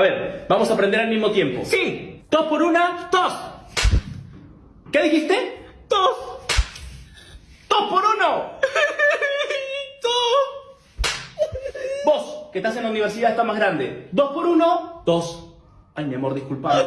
A ver, vamos a aprender al mismo tiempo. Sí. Dos por una, Dos. ¿Qué dijiste? Dos. ¡Dos por uno! Dos. Vos, que estás en la universidad, está más grande. Dos por uno, dos. Ay, mi amor, disculpa.